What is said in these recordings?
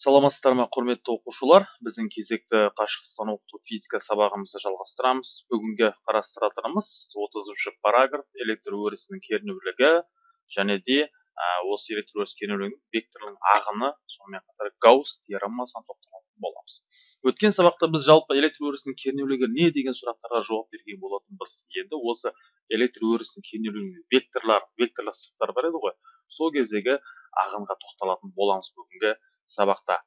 саламатсыздар ма құрметті оқушылар? Біздің кезекті қашықтықтан оқыту физика сабағымызды жалғастырамыз. Бүгінгі қарастыратынымыз отызыншы параграф электр өрісінің кернеулігі және де ә, осы электр өріс кернеулігінің векторлың ағыны сонымен қатар гаусс теоремасына тоқталатын боламыз. Өткен сабақта біз жалпы электр өрісінің кернеулігі не деген сұрақтарға жауап берген болатынбыз. Енді осы электр өрісінің кернеулігінің векторлар векторлы сызықтар бар еді ғой. Сол кездегі ағынға тоқталатын боламыз бүгінгі сабақта.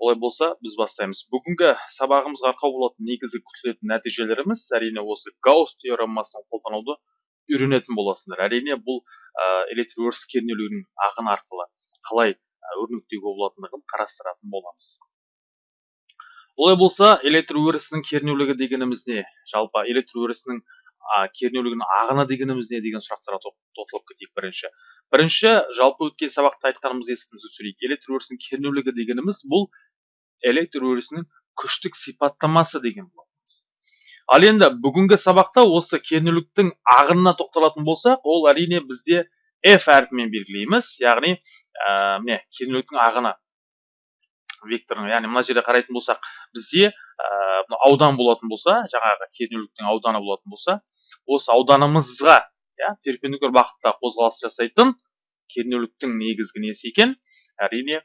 Олай болса біз бастаймыз. Бүгінгі сабағымызға арқау болатын негізгі күтілетін нәтижелеріміз әрине осы гаусс теоремасын қолдануды үйренетін боласыңдар. Әрине бұл ә, электр өріс кернеулігінің ағыны арқылы қалай өрнектеуге болатындығын қарастыратын боламыз. Олай болса электр өрісінің кернеулігі дегеніміз не? Жалпы электр өрісінің кернеулігінің ағыны дегеніміз не деген сұрақтарға тоқталып кетейік бірінші. Бірінші жалпы өткен сабақта айтқанымыз есімізге түсірейік. Электр өрісінің кернеулігі дегеніміз бұл электр өрісінің күштік сипаттамасы деген болатынбыз ал енді бүгінгі сабақта осы кернеуліктің ағынына тоқталатын болсақ ол әрине бізде f әрпімен белгілейміз. Яғни ә, міне кернеуліктің ағыны. Векторын яғни мына жерде қарайтын болсақ бізде ә, аудан болатын болса жаңағы кернеуліктің ауданы болатын болса осы ауданымызға иә перпендикуляр бағытта қозғалыс жасайтын кернеуліктің негізгі несі екен әрине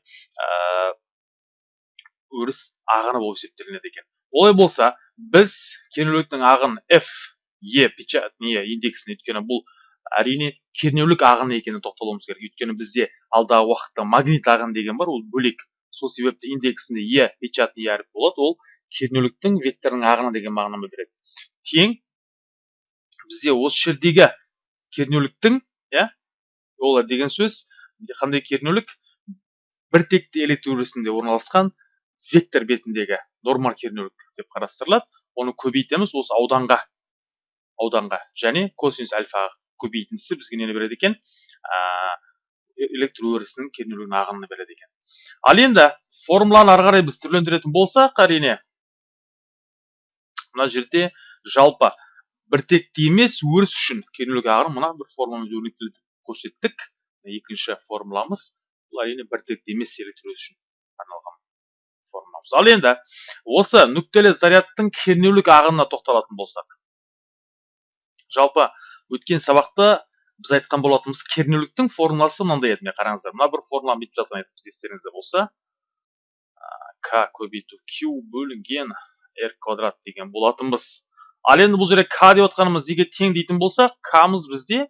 өріс ағыны болып есептелінеді екен. Олай болса біз кернеуліктің ағын f e печать не индексін өйткені бұл әрине кернеулік ағыны екеніне тоқталуымыз керек. Өйткені бізде алдағы уақытта магнит ағын деген бар ол бөлек. Сол себепті индексінде е печатный әріп болады ол кернеуліктің векторының ағыны деген мағынаны білдіреді. Тең бізде осы жердегі кернеуліктің иә ол деген сөз қандай кернеулік? бір текті электр өрісінде орналасқан вектор бетіндегі нормал кернеулік деп қарастырылады. Оны көбейтеміз осы ауданға ауданға және косинус альфа көбейтіндісі бізге нені береді екен? Электр өрісінің кернеулігінің ағынын береді екен. Ал енді формуланы ары қарай біз түрлендіретін болсақ әрине мына жерде жалпы біртекті емес өріс үшін кернеулік ағын мына бір формуламен өрнектеліп көрсеттік. Екінші формуламыз бұл әрине біртекті емес электр өріс үшін арналған формуламыз. Ал енді осы нүктелі зарядтың кернеулік ағынына тоқталатын болсақ жалпы өткен сабақта біз айтқан болатынбыз кернеуліктің формуласы мынандай еді. Міне қараңыздар мына бір формуланы бүйтіп жазған едік біз естеріңізде болса. К көбейту q бөлінген r квадрат деген болатынбыз. Ал енді бұл жерде к деп отқанымыз неге тең дейтін болсақ кмыз бізде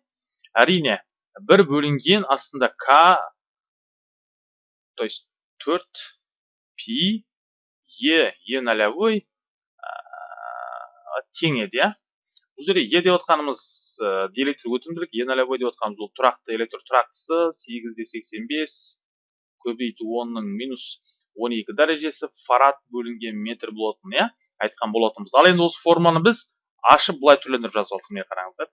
әрине бір бөлінген астында к то есть төрт пи е е нолевой тең еді иә? Бұл жерде е деп отқанымыз диэлектр өтімділік е нолевой деп отқанымыз ол тұрақты электр тұрақтысы сегіз де сексен бес көбейту онның минус 12 дәрежесі фарад бөлінген метр болатын иә? Айтқан болатынбыз. Ал енді осы форманы біз ашып былай түрлендіріп жазып алдық міне қараңыздар?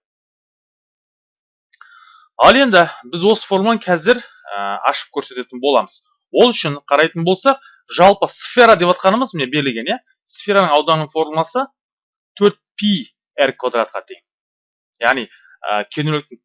Ал енді біз осы форманы қазір ә, ашып көрсететін боламыз. Ол үшін қарайтын болсақ жалпы сфера деп атқанымыз міне берілген иә? Сфераның ауданының формуласы 4 пи r квадратқа тең яғни ә,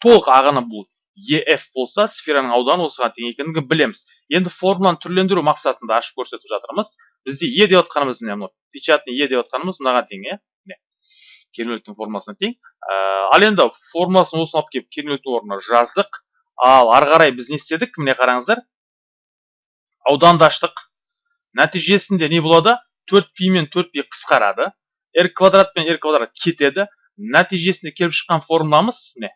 толық ағыны бұл ef болса сфераның ауданы осыған тең екендігін білеміз. Енді формуланы түрлендіру мақсатында ашып көрсетіп жатырмыз. Бізде е деп отқанымыз міне мынау? Печатный е деп отқанымыз мынаған тең иә міне формуласына тең ә, ал енді формуласын осыны алып келіп кернеуліктің орнына жаздық. Ал ары қарай біз не істедік? Міне қараңыздар. Ауданды аштық. Нәтижесінде не болады? 4 пи мен 4 пи қысқарады. R квадрат пен r квадрат кетеді. Нәтижесінде келіп шыққан формуламыз міне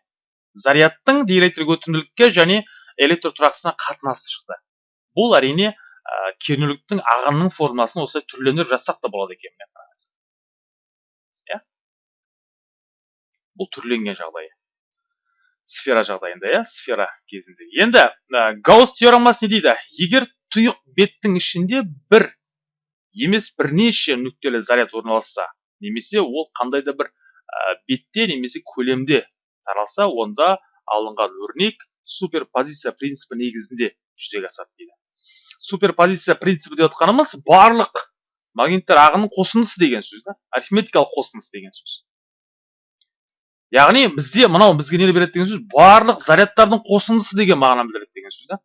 зарядтың диэлектрик өтімділікке және электр тұрақтысына қатынасы шықты. Бұл әрине кернеуліктің ағынның формуласын осылай түрлендіріп жазсақ та болады екен иә? Бұл түрленген жағдайы сфера жағдайында иә? Сфера кезінде. Енді ә, гаусс теоремасы не дейді? Егер тұйық беттің ішінде бір емес бірнеше нүктелі заряд орналасса немесе ол қандай да бір бетте немесе көлемде таралса онда алынған өрнек суперпозиция принципі негізінде жүзеге асады дейді. Суперпозиция принципі деп отқанымыз барлық магниттер ағынының қосындысы деген сөз да арифметикалық қосындысы деген сөз. Яғни бізде мынау бізге не береді деген сөз барлық зарядтардың қосындысы деген мағынаны білдіреді деген сөз да.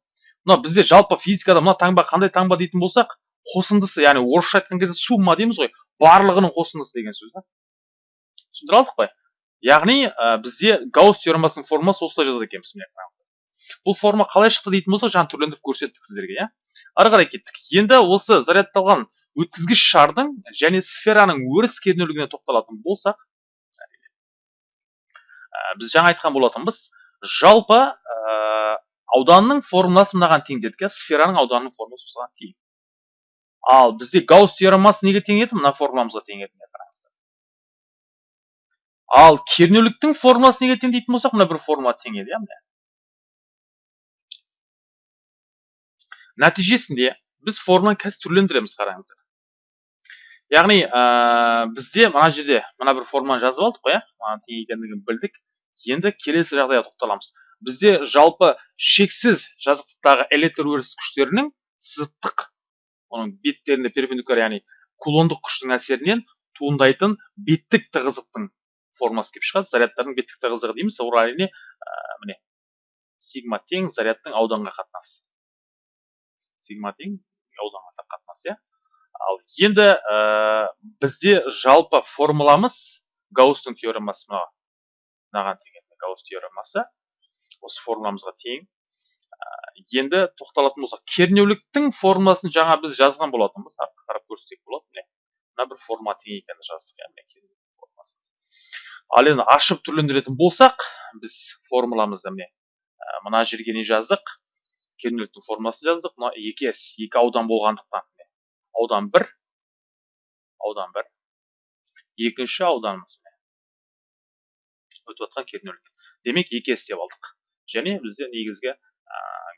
Мынау бізде жалпы физикада мына таңба қандай таңба дейтін болсақ қосындысы яғни орысша айтқан кезде сумма дейміз ғой барлығының қосындысы деген сөз да. Түсіндіре алдық қой. Яғни ә, бізде гаусс теоремасының формасы осылай жазады екенбіз міне бұл форма қалай шықты дейтін болсақ жаңа түрлендіріп көрсеттік сіздерге иә. Ары қарай кеттік. Енді осы зарядталған өткізгіш шардың және сфераның өріс кернеулігіне тоқталатын болсақ ә, біз жаңа айтқан болатынбыз. Жалпы ә, ауданның формуласы мынаған тең дедік иә. Сфераның ауданының формуласы осыған тең ал бізде гаусс теоремасы неге тең еді мына формуламызға тең еді қараңыздар. Ал кернеуліктің формуласы неге тең дейтін болсақ мына бір формула тең еді иә нәтижесінде біз формуланы қазір түрлендіреміз қараңыздар. Яғни ә, бізде мына жерде мына бір форманы жазып алдық қой иә. Тең екендігін білдік. Енді келесі жағдайға тоқталамыз. Бізде жалпы шексіз жазықтықтағы электр өріс күштерінің сызықтық оның беттеріне перпендикуляр яғни кулондық күштің әсерінен туындайтын беттік тығыздықтың формасы келіп шығады. Зарядтардың беттік тығыздығы дейміз ол әрине ә, міне сигма тең зарядтың ауданға қатынасы. Сигма тең ауданға қатынас иә. Ал енді ә, бізде жалпы формуламыз гаусстың теоремасы мына мынаған тең гаусс теоремасы. Осы формуламызға тең енді тоқталатын болсақ кернеуліктің формуласын жаңа біз жазған болатынбыз артқа қарап көрсетсек болады. Міне мына бір формула тең екенін жаздық иә ал енді ашып түрлендіретін болсақ біз формуламызды міне ә, мына жерге не жаздық? Кернеуліктің формуласын жаздық. Мына екі с екі аудан болғандықтан аудан бір аудан бір. Екінші ауданымыз өтіп жатқан кернеулік. Демек екі с деп алдық. Және бізде негізгі ә,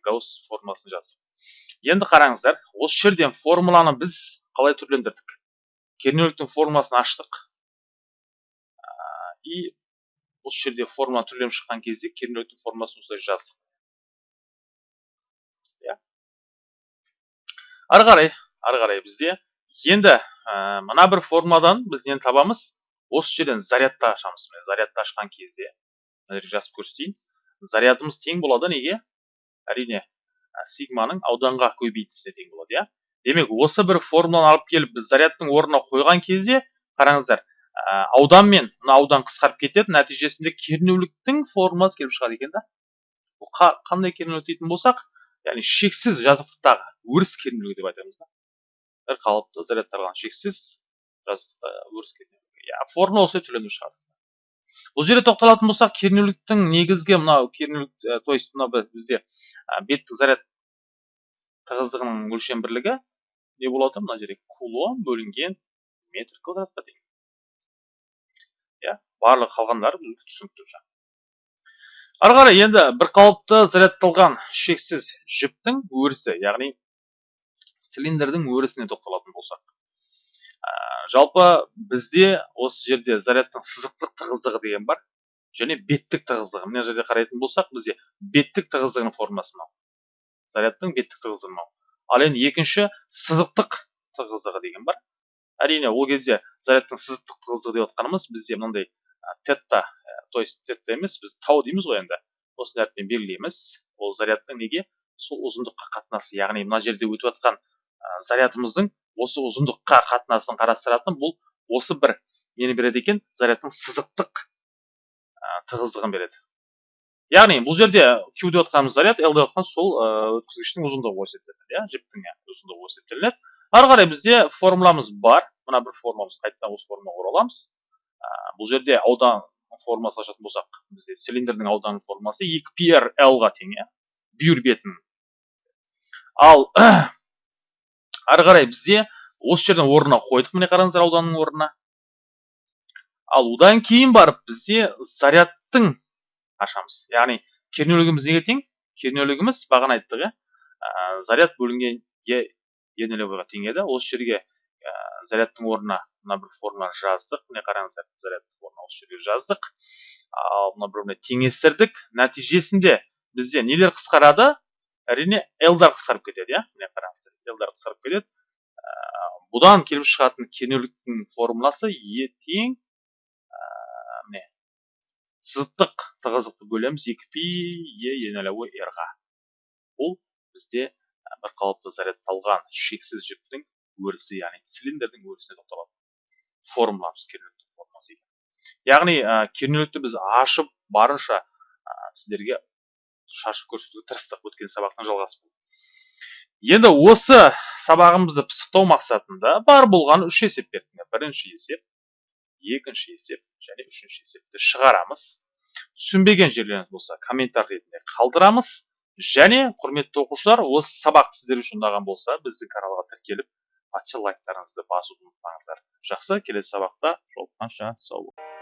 гаусс формуласын жаздық енді қараңыздар осы жерден формуланы біз қалай түрлендірдік? Кернеуліктің формуласын аштық. И осы жерде формула түрленіп шыққан кезде кернеуліктің формуласын осылай жаздық. Ары қарай ары қарай бізде енді ә, мына бір формадан біз нені табамыз? Осы жерден зарядты ашамыз. Міне зарядты ашқан кезде мына жазып көрсетейін. Зарядымыз тең болады неге? Әрине сигманың ауданға көбейтіндісіне тең болады иә. Демек осы бір формуланы алып келіп біз зарядтың орнына қойған кезде қараңыздар аудан мен мына аудан қысқарып кетеді нәтижесінде кернеуліктің формуласы келіп шығады екен да. Бұл қандай кернеулік дейтін болсақ яғни шексіз жазықтықтағы өріс кернеулігі деп айтамыз да. Бір қалыпты зарядталған шексіз жазықтықтағы өріс кернеулігі. Иә формула осылай түрленіп шығады. Бұл жерде тоқталатын болсақ кернеуліктің негізгі мынау кернеулік то есть мынау бізде беттік заряд тығыздығының өлшем бірлігі не болады? Мына жерде кулон бөлінген метр квадратқа тең иә барлық қалғандары түсінікті ары қарай енді бір қалыпты зарядталған шексіз жіптің өрісі яғни цилиндрдің өрісіне тоқталатын болсақ. ә, жалпы бізде осы жерде зарядтың сызықтық тығыздығы деген бар және беттік тығыздығы. Мына жерде қарайтын болсақ бізде беттік тығыздығының формасы мынау. Зарядтың беттік тығыздығы мынау. Ал енді екінші сызықтық тығыздығы деген бар. Әрине ол кезде зарядтың сызықтық тығыздығы деп отқанымыз бізде мынандай тетта то есть тетта емес біз тау дейміз ғой енді. Осындай әріппен белгілейміз. Ол зарядтың неге? Сол ұзындыққа қатынасы. Яғни мына жерде өтіп жатқан зарядымыздың осы ұзындыққа қатынасын қарастыратын бұл осы бір нені береді екен? Зарядтың сызықтық ә, тығыздығын береді. Яғни бұл жерде q деп отқанымыз заряд l деп отқан сол өткізгіштің ұзындығы болып есептелінеді иә? Жіптің ұзындығы болып есептелінеді. Ары қарай бізде формуламыз бар. Мына бір формуламыз қайтадан осы формаға ораламыз ә, бұл жерде аудан формасы ашатын болсақ бізде цилиндрдің аудан формасы 2 пр ға тең иә? Бүйір бетін. Ал ары қарай бізде осы жерден орнына қойдық міне қараңыздар ауданның орнына. Ал одан кейін барып бізде зарядтың ашамыз. Яғни кернеулігіміз неге тең? Кернеулігіміз бағана айттық иә. Заряд бөлінген е тең еді. Осы жерге ә, зарядтың орнына мына бір формуланы жаздық. Міне қараңыздар зарядтың орнына осы жерге жаздық. Ал мына бір біріне теңестірдік. Нәтижесінде бізде нелер қысқарады? Әрине лдар қысқарып кетеді иә? Міне қараңыздар лдар қысқарып кетеді. Ә, бұдан келіп шығатын кернеуліктің формуласы е тең ә, міне сызықтық тығыздықты бөлеміз. Екі пи е енелеуі рға бұл бізде бір қалыпты зарядталған шексіз жіптің өрісі яғни цилиндрдің өрісіне тоқталады. Формуламыз кернеуліктің формуласы яғни ә, кернеулікті біз ашып барынша ә, сіздерге шашып көрсетуге тырыстық өткен сабақтың жалғасы енді осы сабағымызды пысықтау мақсатында бар болған үш есеп берді бірінші есеп екінші есеп және үшінші есепті шығарамыз. Түсінбеген жерлеріңіз болса комментарий ретінде қалдырамыз. Және құрметті оқушылар осы сабақ сіздер үшін ұнаған болса біздің каналға тіркеліп патша лайктарыңызды басуды ұмытпаңыздар. Жақсы келесі сабақта жолыққанша сау болыңыздар